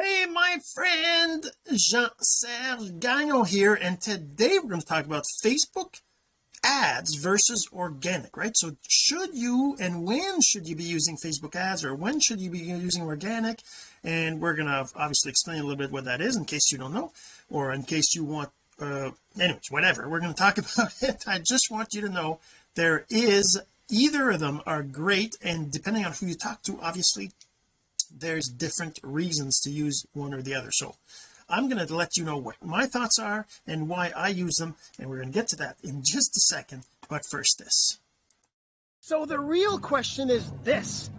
hey my friend Jean-Serge Gagnon here and today we're going to talk about Facebook ads versus organic right? So should you and when should you be using Facebook ads or when should you be using organic? And we're going to obviously explain a little bit what that is in case you don't know or in case you want uh anyways whatever. We're going to talk about it. I just want you to know there is either of them are great and depending on who you talk to obviously there's different reasons to use one or the other. So I'm going to let you know what my thoughts are and why I use them and we're going to get to that in just a second. But first this. So the real question is this.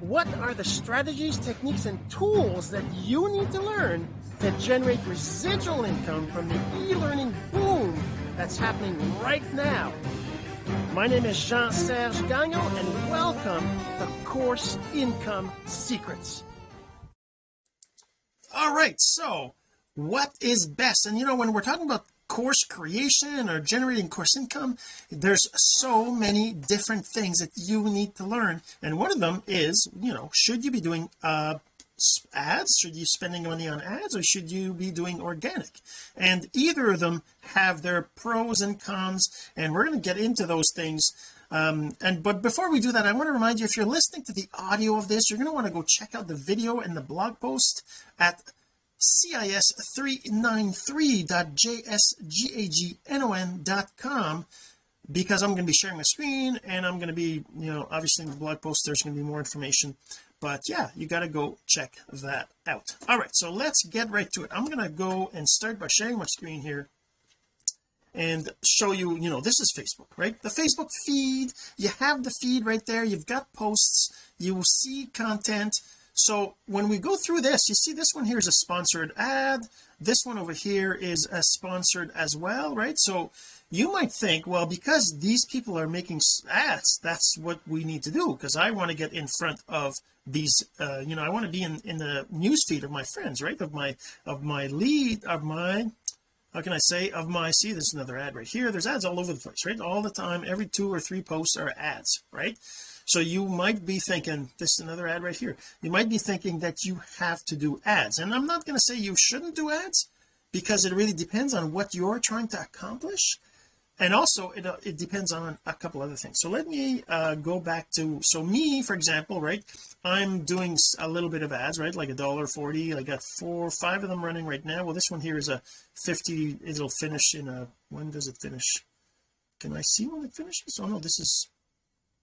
What are the strategies techniques and tools that you need to learn to generate residual income from the e-learning boom that's happening right now my name is Jean-Serge Gagnon and welcome to Course Income Secrets. All right so what is best? And you know when we're talking about course creation or generating course income there's so many different things that you need to learn. And one of them is you know should you be doing uh ads? Should you spending money on ads or should you be doing organic? And either of them have their pros and cons and we're going to get into those things um and but before we do that I want to remind you if you're listening to the audio of this you're going to want to go check out the video and the blog post at cis393.jsgagnon.com because I'm going to be sharing my screen and I'm going to be you know obviously in the blog post there's going to be more information but yeah you got to go check that out. All right so let's get right to it. I'm going to go and start by sharing my screen here and show you you know this is Facebook right? The Facebook feed. You have the feed right there. You've got posts. You see content. So when we go through this you see this one here is a sponsored ad. This one over here is a sponsored as well right? So you might think well because these people are making ads that's what we need to do because I want to get in front of these uh you know I want to be in in the news feed of my friends right? Of my of my lead of my how can I say of my see there's another ad right here. There's ads all over the place right? All the time every two or three posts are ads right? So you might be thinking this is another ad right here. You might be thinking that you have to do ads and I'm not going to say you shouldn't do ads because it really depends on what you're trying to accomplish and also it, uh, it depends on a couple other things. So let me uh, go back to so me for example right I'm doing a little bit of ads right like a dollar 40 I got four five of them running right now. Well this one here is a 50 it'll finish in a when does it finish? Can I see when it finishes? Oh no this is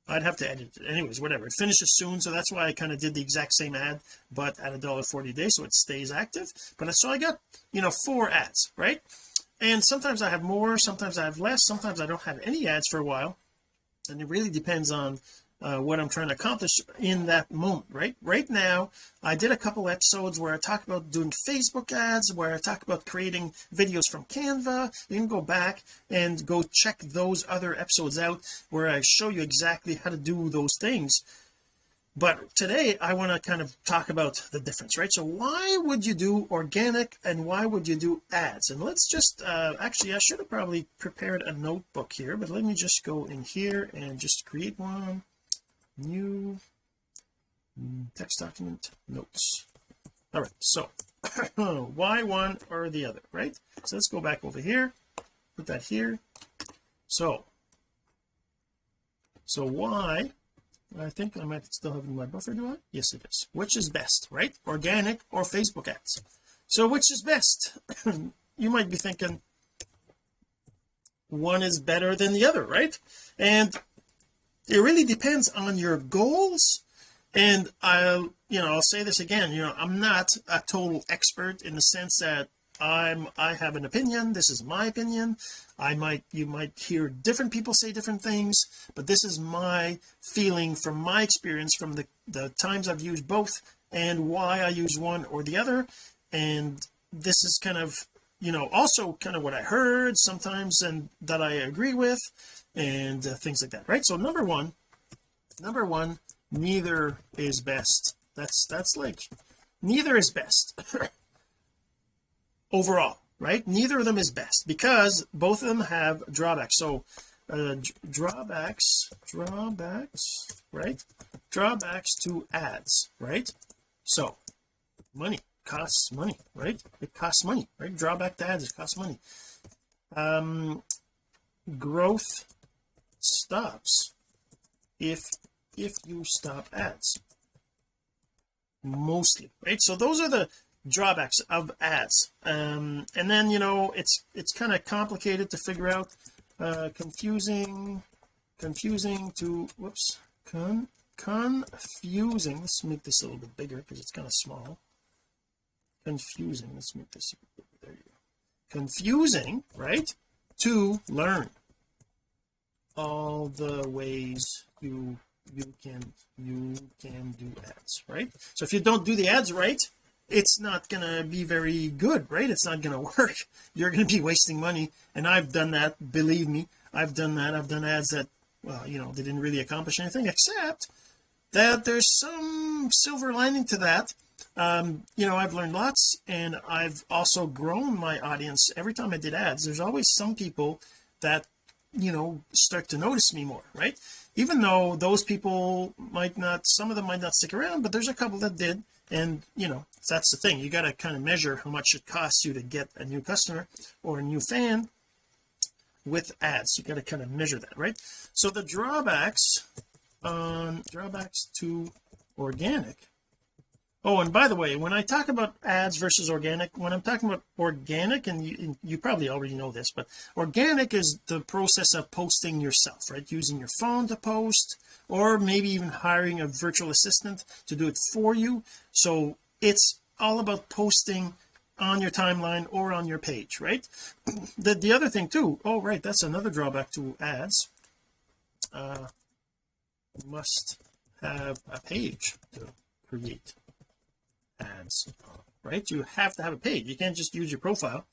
I'd have to edit it. Anyways whatever. It finishes soon so that's why I kind of did the exact same ad but at a dollar 40 a day so it stays active. But so I got you know four ads right and sometimes I have more sometimes I have less sometimes I don't have any ads for a while. And it really depends on uh, what I'm trying to accomplish in that moment right? Right now I did a couple episodes where I talk about doing Facebook ads where I talk about creating videos from Canva. You can go back and go check those other episodes out where I show you exactly how to do those things but today I want to kind of talk about the difference right? So why would you do organic and why would you do ads? And let's just uh actually I should have probably prepared a notebook here but let me just go in here and just create one. New text document notes. All right so why one or the other right? So let's go back over here put that here. So so why I think I might still have in my buffer do I? Yes it is. Which is best right? Organic or Facebook ads? So which is best? You might be thinking one is better than the other right? And it really depends on your goals. And I'll you know I'll say this again you know I'm not a total expert in the sense that I'm I have an opinion this is my opinion I might you might hear different people say different things but this is my feeling from my experience from the the times I've used both and why I use one or the other. And this is kind of you know also kind of what I heard sometimes and that I agree with and uh, things like that right? So number one number one neither is best. That's that's like neither is best overall right? Neither of them is best because both of them have drawbacks. So uh, drawbacks drawbacks right? Drawbacks to ads right? So money costs money right? It costs money right? Drawback to ads it costs money. Um growth stops if if you stop ads. Mostly right? So those are the drawbacks of ads. Um and then you know it's it's kind of complicated to figure out uh confusing confusing to whoops con confusing. Let's make this a little bit bigger because it's kind of small. Confusing. Let's make this there you go. Confusing right? To learn. All the ways you you can you can do ads right? So if you don't do the ads right it's not gonna be very good right? It's not gonna work. You're gonna be wasting money. And I've done that believe me. I've done that. I've done ads that well you know they didn't really accomplish anything except that there's some silver lining to that. Um you know I've learned lots and I've also grown my audience. Every time I did ads there's always some people that you know start to notice me more right? Even though those people might not some of them might not stick around but there's a couple that did and you know that's the thing. You got to kind of measure how much it costs you to get a new customer or a new fan with ads. You got to kind of measure that right? So the drawbacks on drawbacks to organic oh and by the way when I talk about ads versus organic when I'm talking about organic and you, you probably already know this but organic is the process of posting yourself right? Using your phone to post or maybe even hiring a virtual assistant to do it for you. So it's all about posting on your timeline or on your page right? The the other thing too oh right that's another drawback to ads. Uh must have a page to create right? You have to have a page. You can't just use your profile.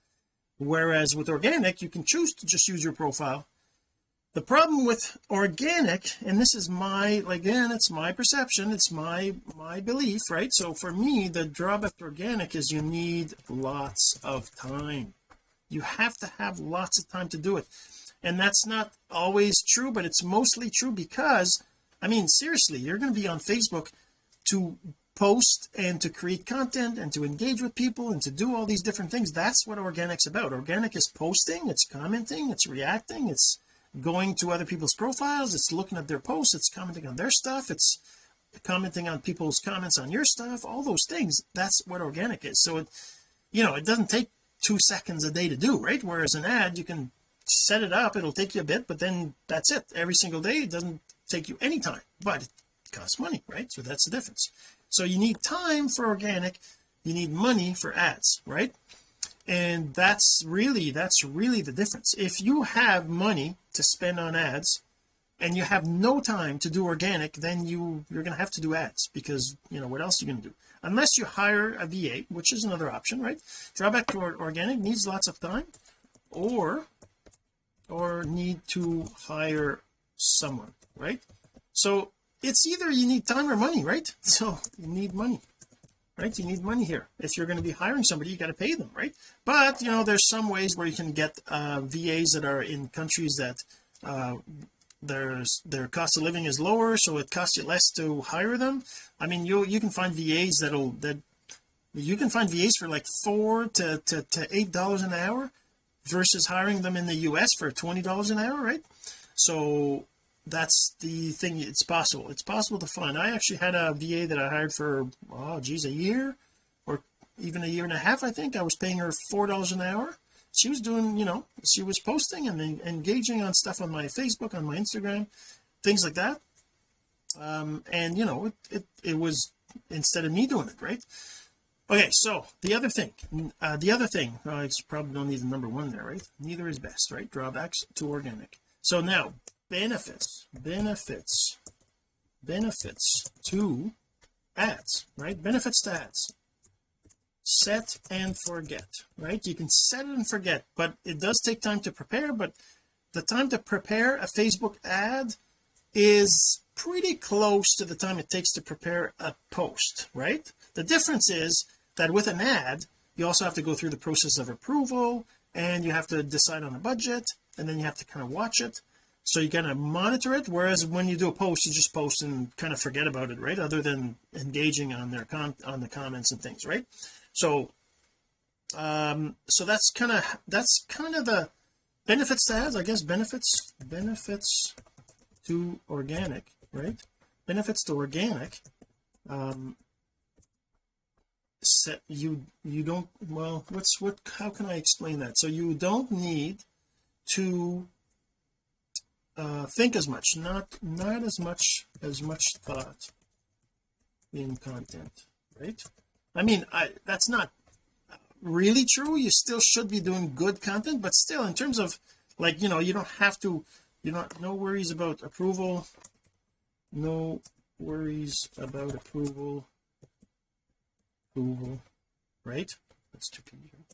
Whereas with organic you can choose to just use your profile. The problem with organic and this is my again it's my perception it's my my belief right? So for me the drawback to organic is you need lots of time. You have to have lots of time to do it. And that's not always true but it's mostly true because I mean seriously you're going to be on Facebook to post and to create content and to engage with people and to do all these different things that's what organic's about. Organic is posting it's commenting it's reacting it's going to other people's profiles it's looking at their posts it's commenting on their stuff it's commenting on people's comments on your stuff all those things that's what organic is. So it you know it doesn't take two seconds a day to do right? Whereas an ad you can set it up it'll take you a bit but then that's it. Every single day it doesn't take you any time but it costs money right? So that's the difference so you need time for organic you need money for ads right? And that's really that's really the difference. If you have money to spend on ads and you have no time to do organic then you you're going to have to do ads because you know what else are you going to do? Unless you hire a VA which is another option right? Drawback to organic needs lots of time or or need to hire someone right? So it's either you need time or money right? So you need money right? You need money here. If you're going to be hiring somebody you got to pay them right? But you know there's some ways where you can get uh, VAs that are in countries that uh, there's their cost of living is lower so it costs you less to hire them. I mean you you can find VAs that'll that you can find VAs for like four to to, to eight dollars an hour versus hiring them in the US for twenty dollars an hour right? So that's the thing it's possible. It's possible to find. I actually had a VA that I hired for oh geez a year or even a year and a half I think. I was paying her four dollars an hour. She was doing you know she was posting and engaging on stuff on my Facebook on my Instagram things like that. Um and you know it it, it was instead of me doing it right? Okay so the other thing uh, the other thing uh, probably don't need the number one there right? Neither is best right? Drawbacks to organic. So now benefits benefits benefits to ads right? Benefits to ads. Set and forget right? You can set it and forget but it does take time to prepare but the time to prepare a Facebook ad is pretty close to the time it takes to prepare a post right? The difference is that with an ad you also have to go through the process of approval and you have to decide on a budget and then you have to kind of watch it so you kind of monitor it whereas when you do a post you just post and kind of forget about it right? Other than engaging on their con on the comments and things right? So um so that's kind of that's kind of the benefits to ads I guess. Benefits benefits to organic right? Benefits to organic um set you you don't well what's what how can I explain that? So you don't need to uh think as much. Not not as much as much thought in content right? I mean I that's not really true. You still should be doing good content but still in terms of like you know you don't have to you know no worries about approval. No worries about approval. Approval right? That's too confusing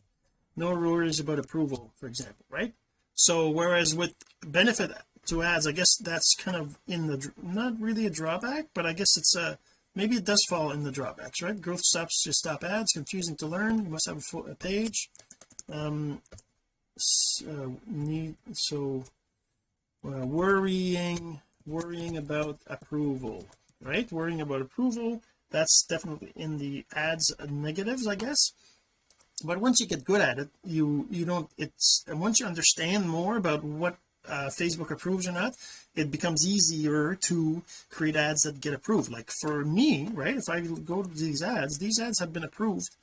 no worries about approval for example right? So whereas with benefit to ads. I guess that's kind of in the not really a drawback but I guess it's a maybe it does fall in the drawbacks right? Growth stops to stop ads confusing to learn. You must have a, full, a page. Um uh, need so uh, worrying worrying about approval right? Worrying about approval that's definitely in the ads negatives I guess. But once you get good at it you you don't it's once you understand more about what uh, Facebook approves or not it becomes easier to create ads that get approved. Like for me right if I go to these ads these ads have been approved.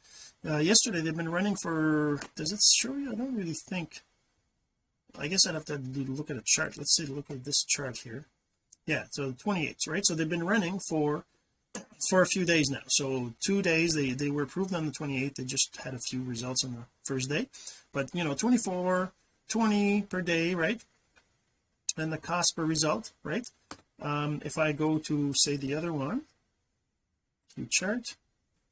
Uh, yesterday they've been running for does it show you? I don't really think. I guess I'd have to look at a chart. Let's see look at this chart here. Yeah so 28 right? So they've been running for for a few days now. So two days they they were approved on the 28th they just had a few results on the first day. But you know 24 20 per day right and the cost per result right? Um if I go to say the other one to chart.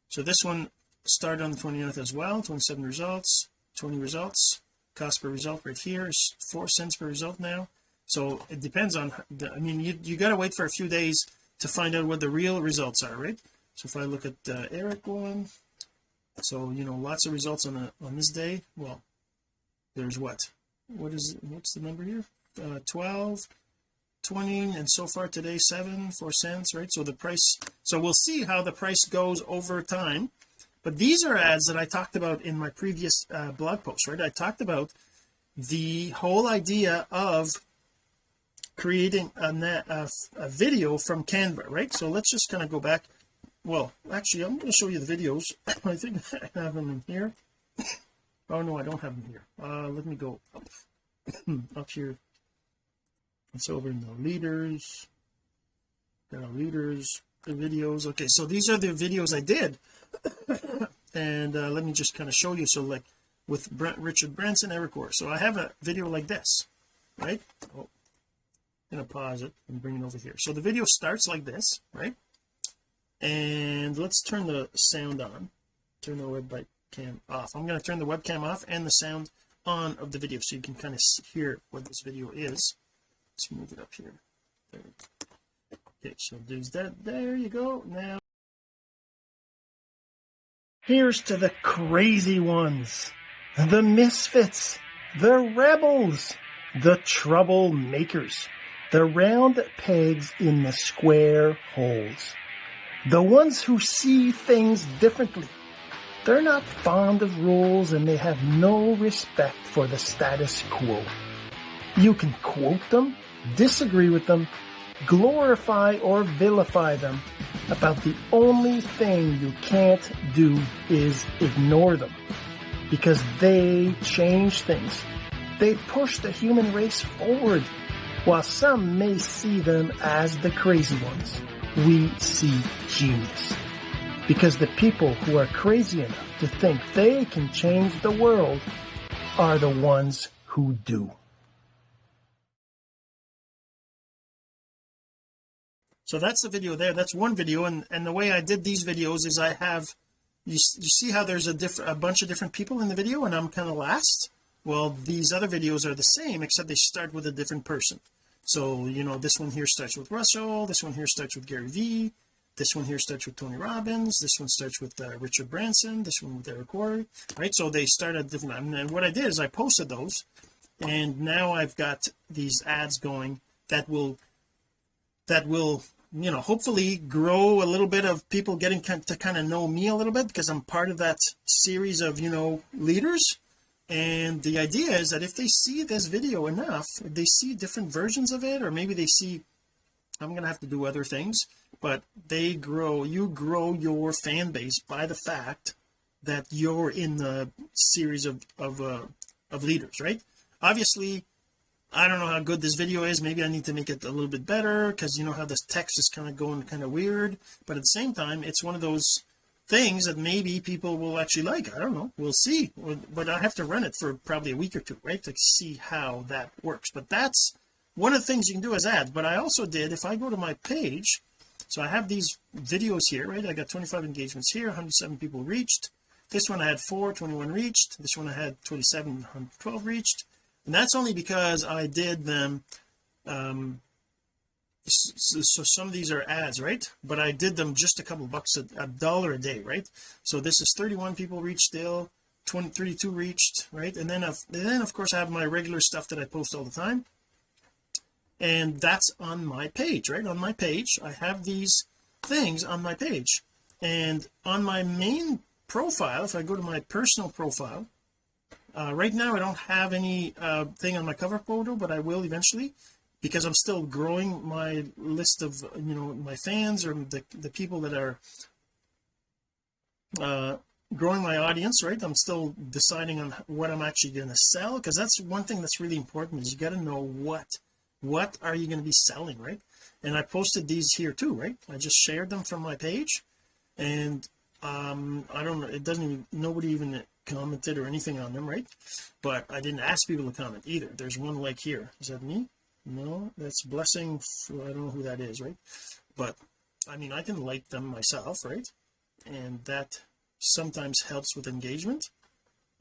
So this one started on the 29th as well 27 results 20 results. Cost per result right here is four cents per result now. So it depends on the, I mean you, you got to wait for a few days to find out what the real results are right? So if I look at uh, Eric one so you know lots of results on a on this day. Well there's what? What is what's the number here uh, 12 20 and so far today 7 4 cents right? So the price so we'll see how the price goes over time. But these are ads that I talked about in my previous uh, blog post right? I talked about the whole idea of creating a, a, a video from Canva right? So let's just kind of go back. Well actually I'm going to show you the videos. I think I have them in here. Oh no I don't have them here. Uh let me go up up here it's over in the leaders. Got our leaders the videos. Okay so these are the videos I did. And uh, let me just kind of show you. So like with Brent, Richard Branson Worre so I have a video like this right? Oh, I'm gonna pause it and bring it over here. So the video starts like this right? And let's turn the sound on. Turn the webcam off. I'm going to turn the webcam off and the sound on of the video so you can kind of hear what this video is let's move it up here. There. okay so there's that. There you go. Now here's to the crazy ones. The misfits. The rebels. The troublemakers. The round pegs in the square holes. The ones who see things differently. They're not fond of rules and they have no respect for the status quo. You can quote them disagree with them glorify or vilify them about the only thing you can't do is ignore them. Because they change things. They push the human race forward. While some may see them as the crazy ones we see genius. Because the people who are crazy enough to think they can change the world are the ones who do so that's the video there. That's one video and and the way I did these videos is I have you, you see how there's a different a bunch of different people in the video and I'm kind of last? Well these other videos are the same except they start with a different person. So you know this one here starts with Russell this one here starts with Gary Vee this one here starts with Tony Robbins this one starts with uh, Richard Branson this one with Eric Worre right? So they start at different and what I did is I posted those and now I've got these ads going that will that will you know hopefully grow a little bit of people getting to kind of know me a little bit because I'm part of that series of you know leaders. And the idea is that if they see this video enough they see different versions of it or maybe they see I'm gonna have to do other things but they grow you grow your fan base by the fact that you're in the series of of uh, of leaders right? Obviously I don't know how good this video is. Maybe I need to make it a little bit better because you know how this text is kind of going kind of weird. But at the same time it's one of those things that maybe people will actually like. I don't know. We'll see. But I have to run it for probably a week or two right to see how that works. But that's one of the things you can do as ads. But I also did if I go to my page so I have these videos here right? I got 25 engagements here 107 people reached. This one I had 4 21 reached. This one I had 27 112 reached and that's only because I did them um so, so, some of these are ads right? But I did them just a couple bucks a, a dollar a day right? So this is 31 people reached still 20 32 reached right? And then I've, and then of course I have my regular stuff that I post all the time. And that's on my page right? On my page I have these things on my page. And on my main profile if I go to my personal profile uh, right now I don't have any uh, thing on my cover photo but I will eventually because I'm still growing my list of you know my fans or the, the people that are uh, growing my audience right? I'm still deciding on what I'm actually going to sell because that's one thing that's really important is you got to know what what are you going to be selling right? And I posted these here too right? I just shared them from my page and um I don't know it doesn't even nobody even commented or anything on them right? But I didn't ask people to comment either. There's one like here. Is that me? No that's blessing for, I don't know who that is right? But I mean I can like them myself right? And that sometimes helps with engagement.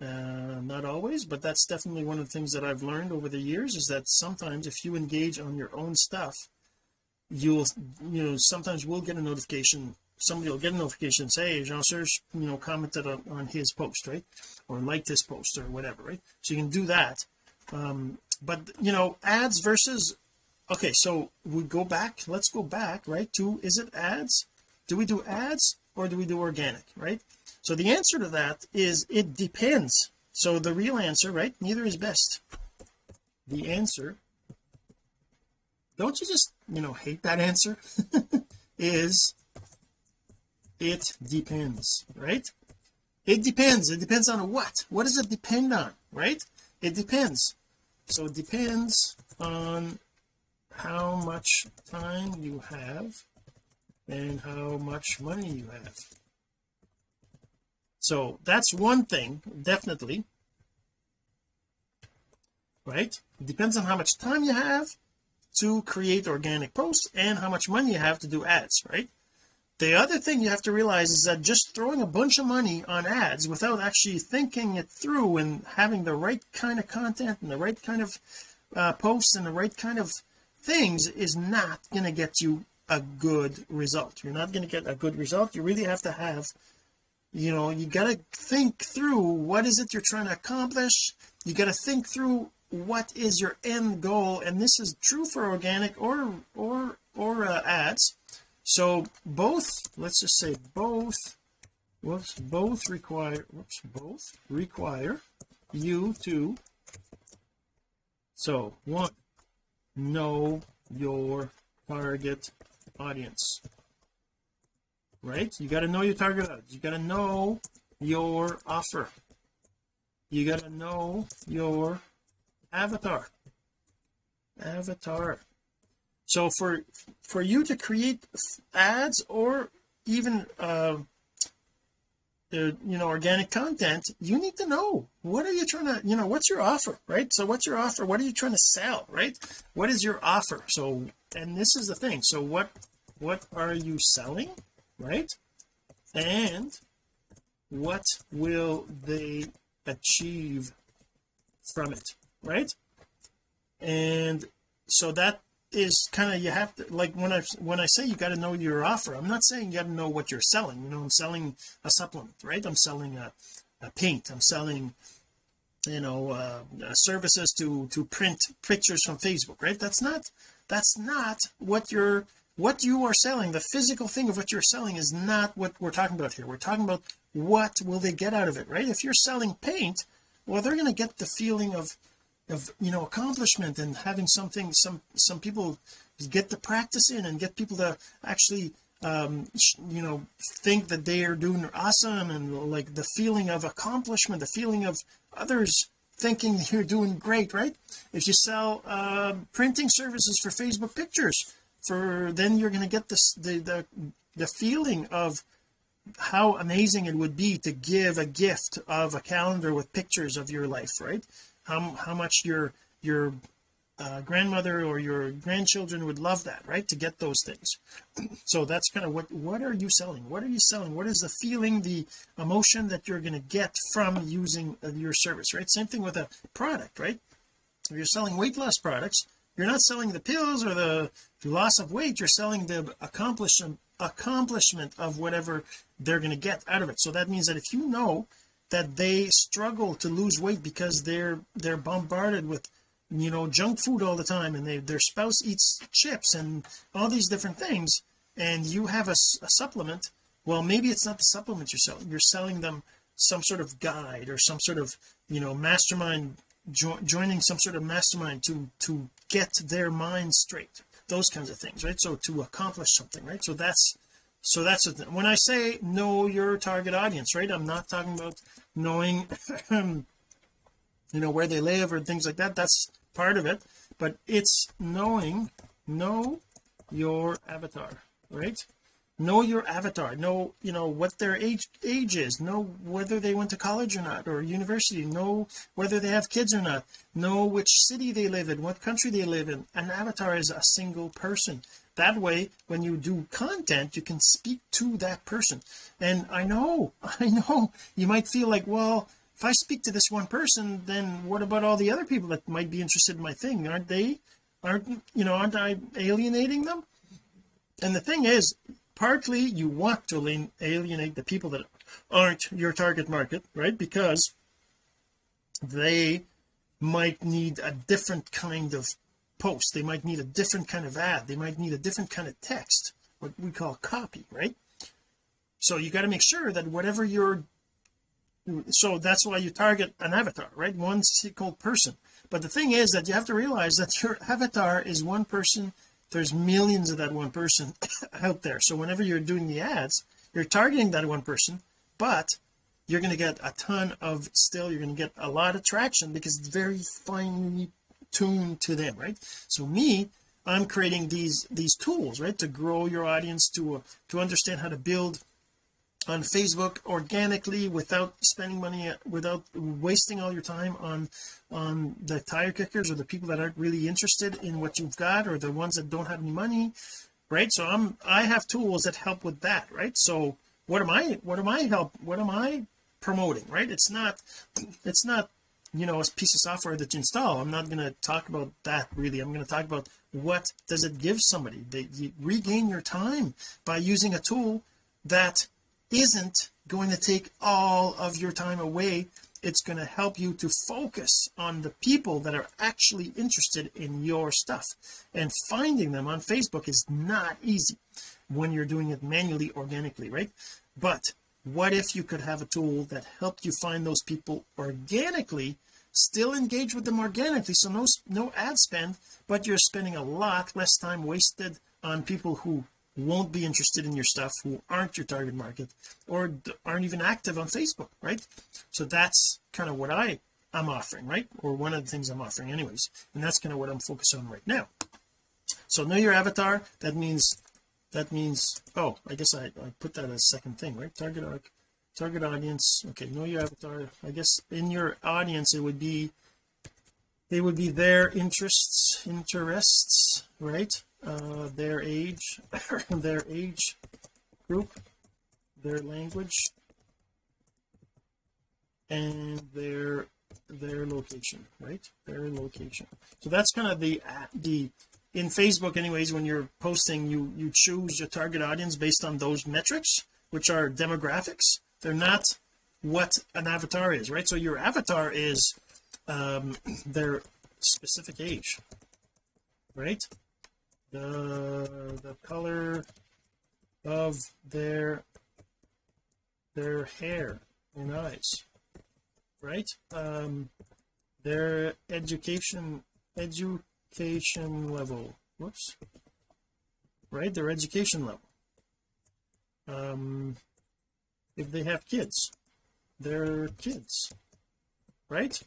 Uh, not always but that's definitely one of the things that I've learned over the years is that sometimes if you engage on your own stuff you'll you know sometimes we'll get a notification somebody will get a notification and say hey, Jean Serge you know commented on, on his post right? Or liked his post or whatever right? So you can do that. Um but you know ads versus okay so we go back let's go back right to is it ads? Do we do ads or do we do organic right? So the answer to that is it depends. So the real answer right neither is best. The answer don't you just you know hate that answer? is it depends right? It depends. It depends on what? What does it depend on right? It depends. So it depends on how much time you have and how much money you have. So that's one thing definitely right? It depends on how much time you have to create organic posts and how much money you have to do ads right the other thing you have to realize is that just throwing a bunch of money on ads without actually thinking it through and having the right kind of content and the right kind of uh, posts and the right kind of things is not going to get you a good result. You're not going to get a good result. You really have to have you know you got to think through what is it you're trying to accomplish. You got to think through what is your end goal. And this is true for organic or or or uh, ads so both let's just say both whoops both require whoops both require you to so one know your target audience. Right? You got to know your target audience. You got to know your offer. You got to know your avatar. Avatar so for for you to create ads or even uh, uh, you know organic content you need to know what are you trying to you know what's your offer right? So what's your offer? What are you trying to sell right? What is your offer? So and this is the thing. So what what are you selling right? And what will they achieve from it right? And so that is kind of you have to like when I when I say you got to know your offer I'm not saying you got to know what you're selling. You know I'm selling a supplement right? I'm selling a, a paint. I'm selling you know uh, services to to print pictures from Facebook right? That's not that's not what you're what you are selling. The physical thing of what you're selling is not what we're talking about here. We're talking about what will they get out of it right? If you're selling paint well they're going to get the feeling of of you know accomplishment and having something some some people get the practice in and get people to actually um you know think that they are doing awesome and like the feeling of accomplishment the feeling of others thinking you're doing great right? If you sell uh, printing services for Facebook pictures for then you're going to get this the, the the feeling of how amazing it would be to give a gift of a calendar with pictures of your life right how, how much your your uh, grandmother or your grandchildren would love that right? To get those things. So that's kind of what what are you selling? What are you selling? What is the feeling the emotion that you're going to get from using uh, your service right? Same thing with a product right? If you're selling weight loss products you're not selling the pills or the, the loss of weight you're selling the accomplishment accomplishment of whatever they're going to get out of it. So that means that if you know that they struggle to lose weight because they're they're bombarded with you know junk food all the time and they their spouse eats chips and all these different things and you have a, a supplement. Well maybe it's not the supplement you're selling. You're selling them some sort of guide or some sort of you know mastermind jo joining some sort of mastermind to to get their mind straight. Those kinds of things right? So to accomplish something right? So that's so that's when I say know your target audience right I'm not talking about knowing you know where they live or things like that that's part of it but it's knowing know your avatar right? Know your avatar know you know what their age age is know whether they went to college or not or university know whether they have kids or not know which city they live in what country they live in. An avatar is a single person that way when you do content you can speak to that person. And I know I know you might feel like well if I speak to this one person then what about all the other people that might be interested in my thing? Aren't they aren't you know aren't I alienating them? And the thing is partly you want to alienate the people that aren't your target market right? Because they might need a different kind of post they might need a different kind of ad they might need a different kind of text what we call copy right? So you got to make sure that whatever you're so that's why you target an avatar right? One single person. But the thing is that you have to realize that your avatar is one person there's millions of that one person out there. So whenever you're doing the ads you're targeting that one person but you're going to get a ton of still you're going to get a lot of traction because it's very finely tuned to them right? So me I'm creating these these tools right to grow your audience to uh, to understand how to build on Facebook organically without spending money without wasting all your time on on the tire kickers or the people that aren't really interested in what you've got or the ones that don't have any money right? So I'm I have tools that help with that right? So what am I what am I help what am I promoting right? It's not it's not you know a piece of software that you install. I'm not going to talk about that really. I'm going to talk about what does it give somebody. They you regain your time by using a tool that isn't going to take all of your time away. It's going to help you to focus on the people that are actually interested in your stuff. And finding them on Facebook is not easy when you're doing it manually organically right? But what if you could have a tool that helped you find those people organically still engage with them organically so no no ad spend but you're spending a lot less time wasted on people who won't be interested in your stuff who aren't your target market or aren't even active on Facebook right? So that's kind of what I I'm offering right? Or one of the things I'm offering anyways and that's kind of what I'm focused on right now. So know your avatar that means that means oh I guess I, I put that as second thing right? Target arc target audience okay know your avatar. I guess in your audience it would be they would be their interests interests right? Uh, their age their age group their language and their their location right? Their location. So that's kind of the the in Facebook anyways when you're posting you you choose your target audience based on those metrics which are demographics. They're not what an avatar is right? So your avatar is um their specific age right? The the color of their their hair and eyes right? Um their education education level. Whoops. Right? Their education level. Um if they have kids their kids. Right?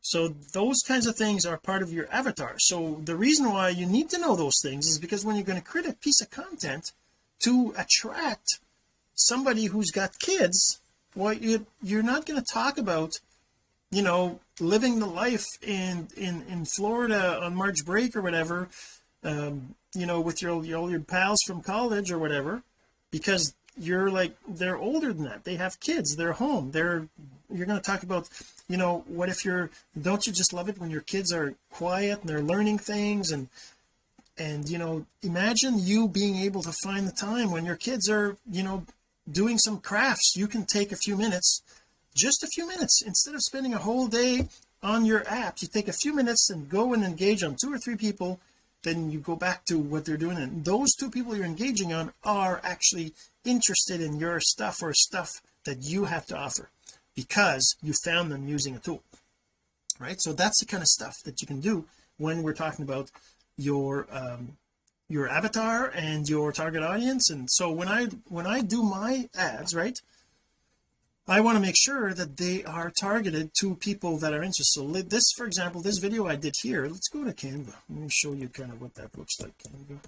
So those kinds of things are part of your avatar. So the reason why you need to know those things is because when you're going to create a piece of content to attract somebody who's got kids well you, you're not going to talk about you know living the life in in in Florida on March break or whatever um you know with your all your pals from college or whatever because you're like they're older than that. They have kids. They're home. They're you're going to talk about you know what if you're don't you just love it when your kids are quiet and they're learning things? And and you know imagine you being able to find the time when your kids are you know doing some crafts. You can take a few minutes just a few minutes. Instead of spending a whole day on your app you take a few minutes and go and engage on two or three people then you go back to what they're doing. And those two people you're engaging on are actually interested in your stuff or stuff that you have to offer because you found them using a tool right? So that's the kind of stuff that you can do when we're talking about your um your avatar and your target audience. And so when I when I do my ads right I want to make sure that they are targeted to people that are interested. So this for example this video I did here let's go to Canva. Let me show you kind of what that looks like Canva.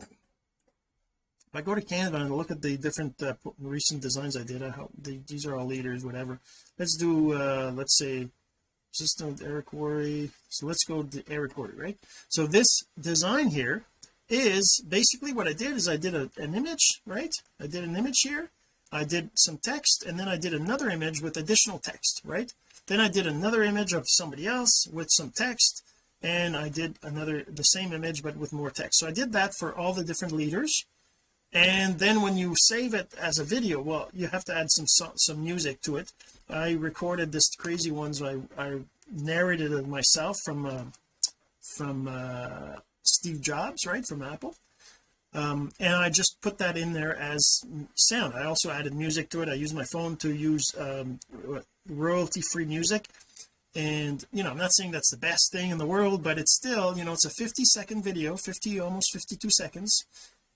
If I go to Canva and look at the different uh, recent designs I did I hope the, these are all leaders whatever. Let's do uh let's say system Eric Worre. So let's go to Eric Worre right? So this design here is basically what I did is I did a, an image right? I did an image here I did some text and then I did another image with additional text right? Then I did another image of somebody else with some text and I did another the same image but with more text. So I did that for all the different leaders. And then when you save it as a video well you have to add some some music to it. I recorded this crazy ones. I, I narrated it myself from uh, from uh, Steve Jobs right from Apple um, and I just put that in there as sound. I also added music to it. I use my phone to use um, royalty free music. And you know I'm not saying that's the best thing in the world but it's still you know it's a 50 second video 50 almost 52 seconds.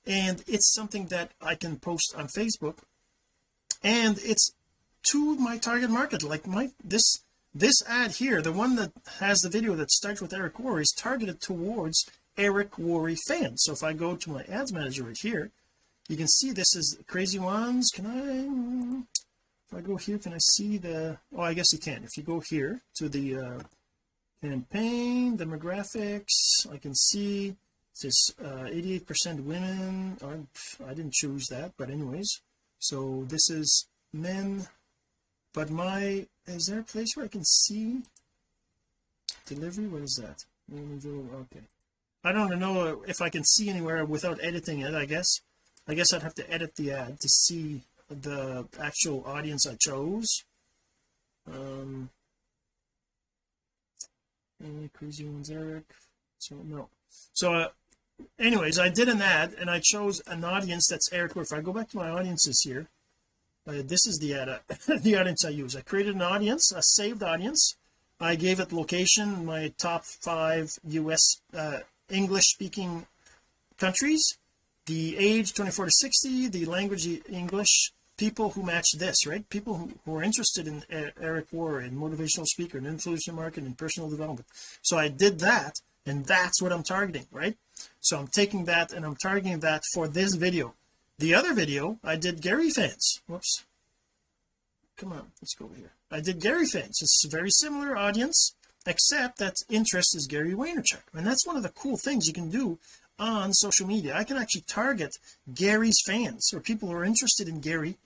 And it's something that I can post on Facebook. And it's to my target market. Like my this this ad here the one that has the video that starts with Eric Worre is targeted towards Eric Worre fans so if I go to my ads manager right here you can see this is crazy ones. Can I if I go here can I see the oh I guess you can. If you go here to the uh campaign demographics I can see this 88 uh, percent women. Or I didn't choose that but anyways. So this is men. But my is there a place where I can see delivery? What is that? Okay I don't know if I can see anywhere without editing it I guess. I guess I'd have to edit the ad to see the actual audience I chose. Um any crazy ones Eric? So no. So uh, anyways I did an ad and I chose an audience that's Eric if I go back to my audiences here uh, this is the ad uh, the audience I use. I created an audience a saved audience. I gave it location my top five US uh, English speaking countries the age 24 to 60 the language English people who match this right? People who, who are interested in uh, Eric Worre and motivational speaker and influencer marketing and personal development. So I did that and that's what I'm targeting right? So I'm taking that and I'm targeting that for this video. The other video I did Gary fans. Whoops. Come on let's go over here. I did Gary fans. It's a very similar audience except that interest is Gary Vaynerchuk. And that's one of the cool things you can do on social media. I can actually target Gary's fans or people who are interested in Gary.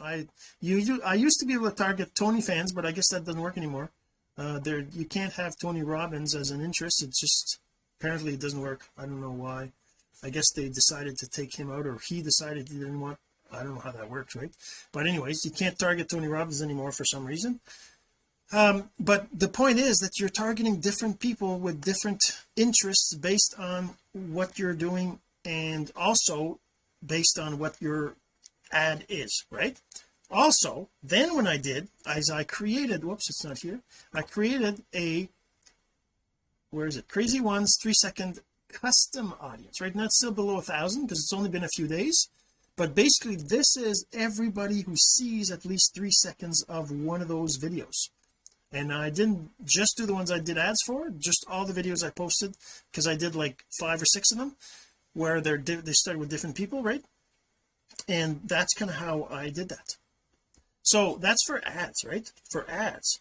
I you I used to be able to target Tony fans but I guess that doesn't work anymore. Uh there you can't have Tony Robbins as an interest. It's just apparently it doesn't work. I don't know why. I guess they decided to take him out or he decided he didn't want I don't know how that works right? But anyways you can't target Tony Robbins anymore for some reason um but the point is that you're targeting different people with different interests based on what you're doing and also based on what your ad is right? Also then when I did as I created whoops it's not here I created a where is it? Crazy ones three second custom audience right? Now it's still below a thousand because it's only been a few days but basically this is everybody who sees at least three seconds of one of those videos and I didn't just do the ones I did ads for just all the videos I posted because I did like five or six of them where they're they started with different people right? And that's kind of how I did that. So that's for ads right? For ads.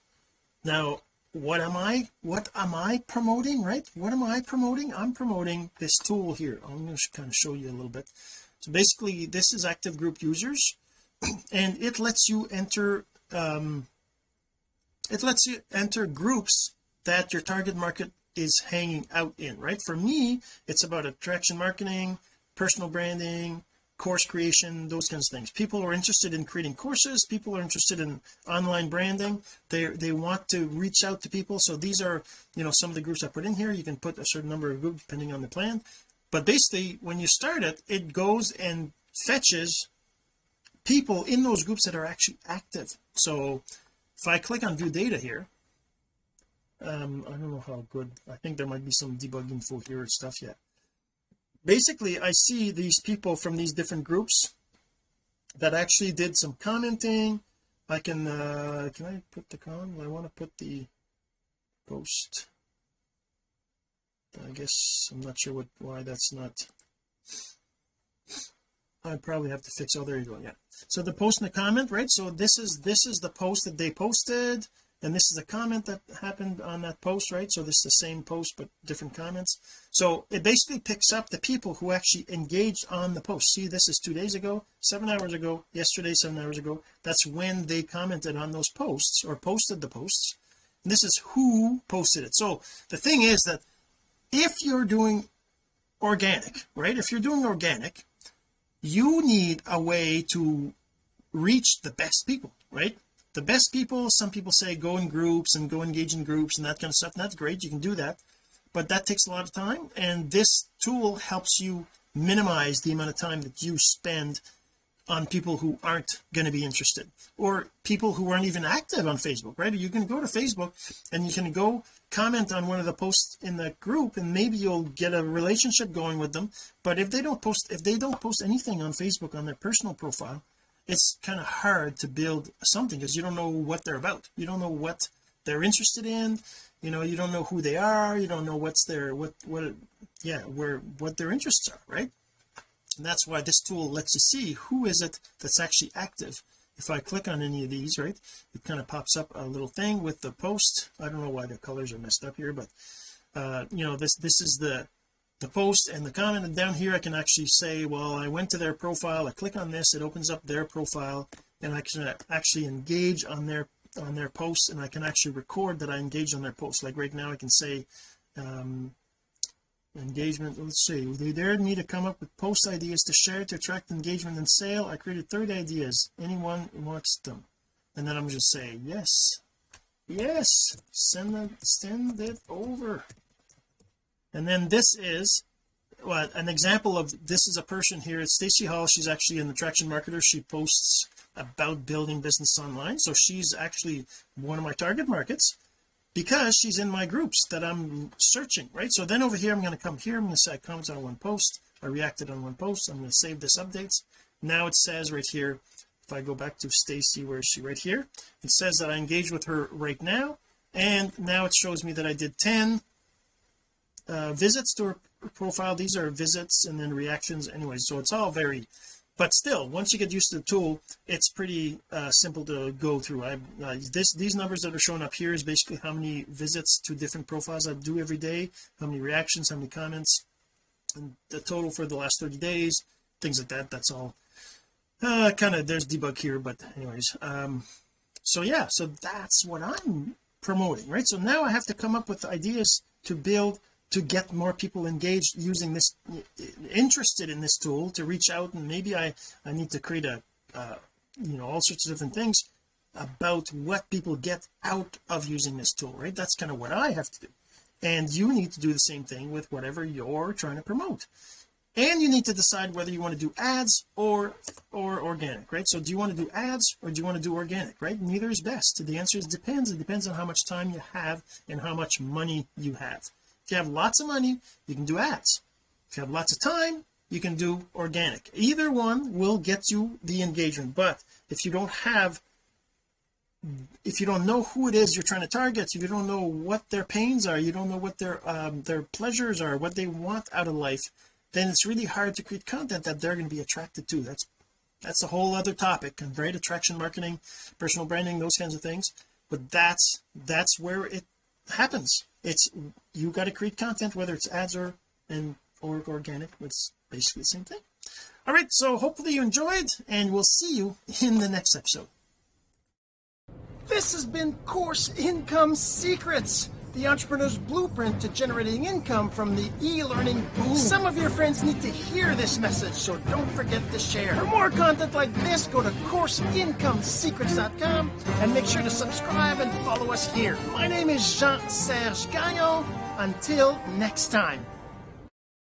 Now what am I what am I promoting right? What am I promoting? I'm promoting this tool here. I'm going to kind of show you a little bit. So basically this is active group users and it lets you enter um it lets you enter groups that your target market is hanging out in right? For me it's about attraction marketing personal branding course creation those kinds of things. People are interested in creating courses. People are interested in online branding. They they want to reach out to people. So these are you know some of the groups I put in here. You can put a certain number of groups depending on the plan. But basically when you start it it goes and fetches people in those groups that are actually active. So if I click on view data here. Um I don't know how good I think there might be some debugging for here stuff yet. Basically I see these people from these different groups that actually did some commenting. I can uh can I put the con? I want to put the post. I guess I'm not sure what why that's not I probably have to fix oh there you go yeah. So the post and the comment right? So this is this is the post that they posted and this is a comment that happened on that post right? So this is the same post but different comments. So it basically picks up the people who actually engaged on the post. See this is two days ago seven hours ago yesterday seven hours ago. That's when they commented on those posts or posted the posts. And this is who posted it. So the thing is that if you're doing organic right? If you're doing organic you need a way to reach the best people right? The best people some people say go in groups and go engage in groups and that kind of stuff and that's great you can do that but that takes a lot of time and this tool helps you minimize the amount of time that you spend on people who aren't going to be interested or people who aren't even active on Facebook right? You can go to Facebook and you can go comment on one of the posts in the group and maybe you'll get a relationship going with them. But if they don't post if they don't post anything on Facebook on their personal profile it's kind of hard to build something because you don't know what they're about. You don't know what they're interested in. You know you don't know who they are. You don't know what's their what what yeah where what their interests are right? And that's why this tool lets you see who is it that's actually active if I click on any of these right it kind of pops up a little thing with the post. I don't know why the colors are messed up here but uh you know this this is the the post and the comment. And down here I can actually say well I went to their profile I click on this it opens up their profile and I can actually engage on their on their posts and I can actually record that I engage on their posts like right now I can say um engagement. Let's see. They dared me to come up with post ideas to share to attract engagement and sale. I created 30 ideas. Anyone wants them. And then I'm just saying yes. Yes. Send it send it over. And then this is well, an example of this is a person here it's Stacy Hall. She's actually an attraction marketer. She posts about building business online. So she's actually one of my target markets because she's in my groups that I'm searching right? So then over here I'm going to come here I'm going to say I on one post. I reacted on one post. I'm going to save this updates. Now it says right here if I go back to Stacy where is she? Right here. It says that I engaged with her right now and now it shows me that I did 10 uh, visits to her profile. These are visits and then reactions anyway. So it's all very but still once you get used to the tool it's pretty uh, simple to go through. I uh, this these numbers that are showing up here is basically how many visits to different profiles I do every day how many reactions how many comments and the total for the last 30 days things like that that's all. Uh kind of there's debug here but anyways um so yeah so that's what I'm promoting right? So now I have to come up with ideas to build to get more people engaged using this interested in this tool to reach out and maybe I I need to create a uh, you know all sorts of different things about what people get out of using this tool right? That's kind of what I have to do. And you need to do the same thing with whatever you're trying to promote. And you need to decide whether you want to do ads or or organic right? So do you want to do ads or do you want to do organic right? Neither is best. The answer is depends. It depends on how much time you have and how much money you have if you have lots of money you can do ads. If you have lots of time you can do organic. Either one will get you the engagement but if you don't have if you don't know who it is you're trying to target if you don't know what their pains are you don't know what their um, their pleasures are what they want out of life then it's really hard to create content that they're going to be attracted to. That's that's a whole other topic and great attraction marketing personal branding those kinds of things but that's that's where it happens it's you got to create content whether it's ads or and or organic it's basically the same thing. All right so hopefully you enjoyed and we'll see you in the next episode. This has been course income secrets the entrepreneur's blueprint to generating income from the e-learning boom. Some of your friends need to hear this message, so don't forget to share. For more content like this, go to CourseIncomeSecrets.com and make sure to subscribe and follow us here. My name is Jean-Serge Gagnon. Until next time.